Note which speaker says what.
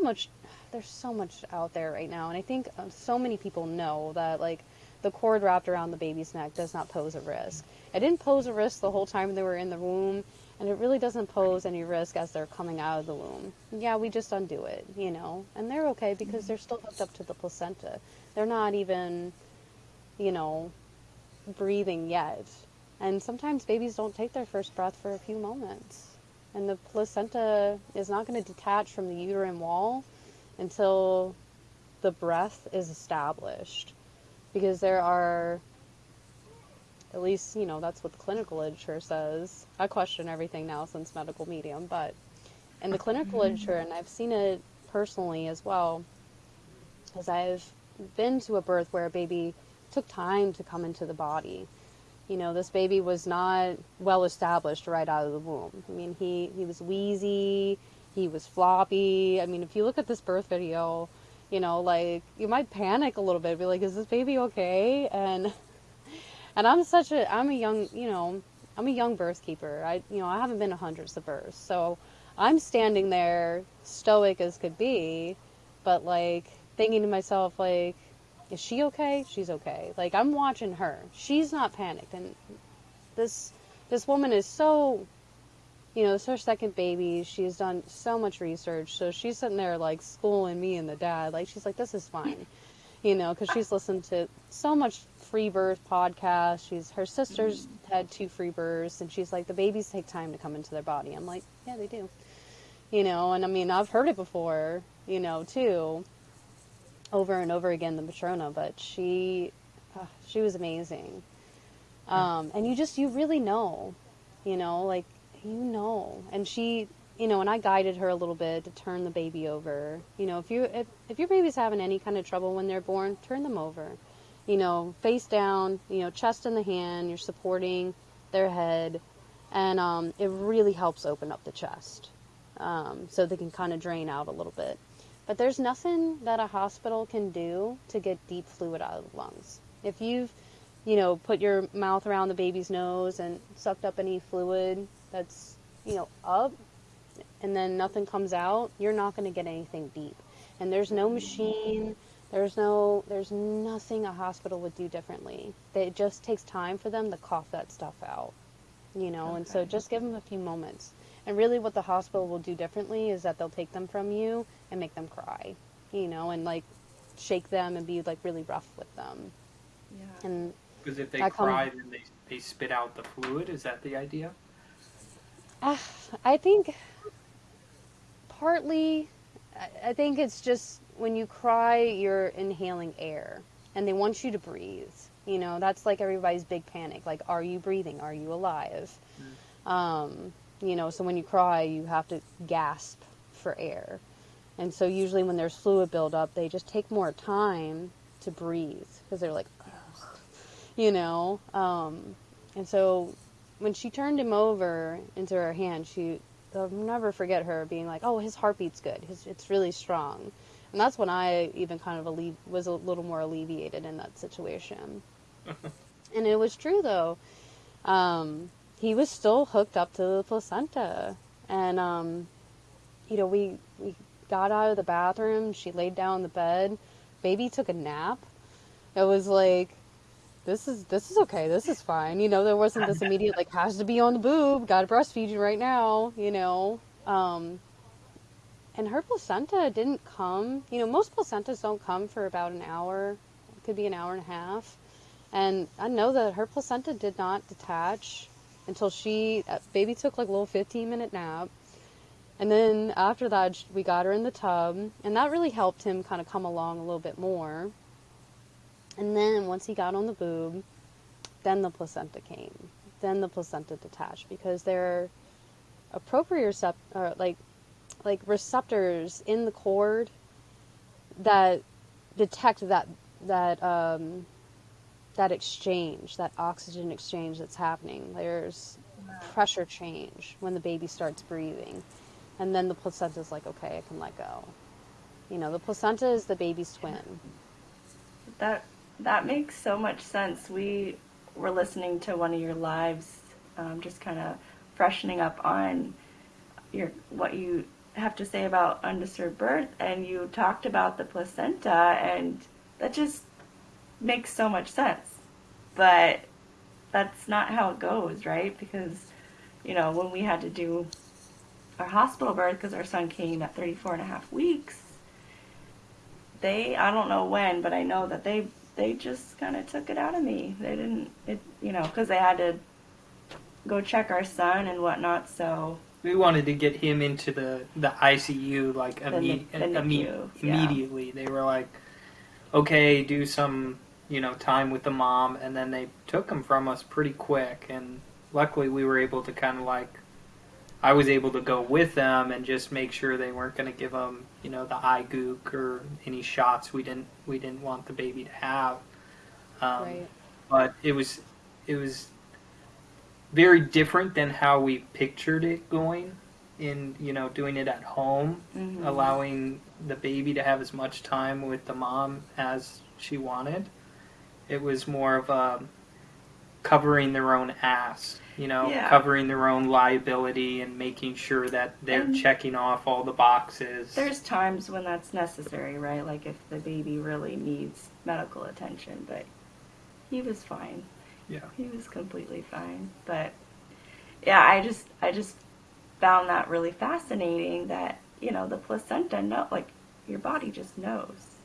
Speaker 1: much there's so much out there right now, and I think uh, so many people know that like the cord wrapped around the baby's neck does not pose a risk. It didn't pose a risk the whole time they were in the womb, and it really doesn't pose any risk as they're coming out of the womb. Yeah, we just undo it, you know, and they're okay because they're still hooked up to the placenta. They're not even, you know, breathing yet. And sometimes babies don't take their first breath for a few moments. And the placenta is not going to detach from the uterine wall until the breath is established. Because there are, at least, you know, that's what the clinical literature says. I question everything now since medical medium, but in the clinical mm-hmm. literature, and I've seen it personally as well, as I've been to a birth where a baby took time to come into the body. You know, this baby was not well established right out of the womb. I mean, he, he was wheezy, he was floppy. I mean, if you look at this birth video, you know, like you might panic a little bit, be like, is this baby okay? And and I'm such a I'm a young, you know, I'm a young birth keeper. I you know, I haven't been to hundreds of births. So I'm standing there stoic as could be, but like thinking to myself like is she okay? She's okay. Like I'm watching her. She's not panicked and this this woman is so you know, it's her second baby. She's done so much research. So she's sitting there like schooling me and the dad. Like she's like, this is fine, you know, because she's listened to so much free birth podcast. She's her sister's had two free births, and she's like, the babies take time to come into their body. I'm like, yeah, they do, you know. And I mean, I've heard it before, you know, too, over and over again, the matrona. But she, uh, she was amazing. Um, and you just you really know, you know, like you know. And she, you know, and I guided her a little bit to turn the baby over. You know, if you if, if your baby's having any kind of trouble when they're born, turn them over. You know, face down, you know, chest in the hand, you're supporting their head, and um, it really helps open up the chest um, so they can kind of drain out a little bit. But there's nothing that a hospital can do to get deep fluid out of the lungs. If you've, you know, put your mouth around the baby's nose and sucked up any fluid, that's, you know, up and then nothing comes out, you're not going to get anything deep. And there's no machine, there's no there's nothing a hospital would do differently. It just takes time for them to cough that stuff out. You know, okay. and so just give them a few moments. And really what the hospital will do differently is that they'll take them from you and make them cry. You know, and like shake them and be like really rough with them.
Speaker 2: Yeah. And because if they cry, then they they spit out the fluid. Is that the idea?
Speaker 1: Uh, I think partly, I think it's just when you cry, you're inhaling air, and they want you to breathe. You know, that's like everybody's big panic. Like, are you breathing? Are you alive? Mm. Um, you know, so when you cry, you have to gasp for air. And so usually when there's fluid buildup, they just take more time to breathe because they're like, Ugh. you know. Um, and so when she turned him over into her hand, she I'll never forget her being like, "Oh, his heartbeat's good. His, it's really strong." And that's when I even kind of alle- was a little more alleviated in that situation. and it was true though. Um, he was still hooked up to the placenta, and um, you know, we we got out of the bathroom. She laid down in the bed. Baby took a nap. It was like this is this is okay. This is fine. You know, there wasn't this immediate like has to be on the boob. Got to breastfeed you right now. You know, um, and her placenta didn't come. You know, most placentas don't come for about an hour. It could be an hour and a half. And I know that her placenta did not detach until she uh, baby took like a little 15 minute nap. And then after that, we got her in the tub, and that really helped him kind of come along a little bit more. And then once he got on the boob, then the placenta came. Then the placenta detached because there are propriocept or like like receptors in the cord that detect that that um, that exchange, that oxygen exchange that's happening. There's pressure change when the baby starts breathing, and then the placenta is like, okay, I can let go. You know, the placenta is the baby's twin.
Speaker 3: That that makes so much sense. We were listening to one of your lives, um, just kind of freshening up on your what you have to say about undisturbed birth, and you talked about the placenta, and that just makes so much sense. But that's not how it goes, right? Because, you know, when we had to do our hospital birth because our son came at 34 and a half weeks, they, I don't know when, but I know that they, they just kind of took it out of me. They didn't, it, you know, because they had to go check our son and whatnot, so.
Speaker 2: We wanted to get him into the, the ICU like
Speaker 3: The
Speaker 2: imme-
Speaker 3: the
Speaker 2: imme-
Speaker 3: yeah.
Speaker 2: immediately. They were like, okay, do some you know time with the mom, and then they took him from us pretty quick. And luckily, we were able to kind of like, I was able to go with them and just make sure they weren't going to give him you know the eye gook or any shots we didn't we didn't want the baby to have. Um,
Speaker 1: right.
Speaker 2: but it was it was very different than how we pictured it going in you know doing it at home
Speaker 3: mhm.
Speaker 2: allowing the baby to have as much time with the mom as she wanted it was more of a covering their own ass you know
Speaker 3: Yeah.
Speaker 2: covering their own liability and making sure that they're
Speaker 3: And-
Speaker 2: checking off all the boxes
Speaker 3: There's times when that's necessary, right? Like if the baby really needs medical attention, but he was fine.
Speaker 2: yeah
Speaker 3: He was completely fine. But yeah, I just I just found that really fascinating that, you know, the placenta know like your body just knows.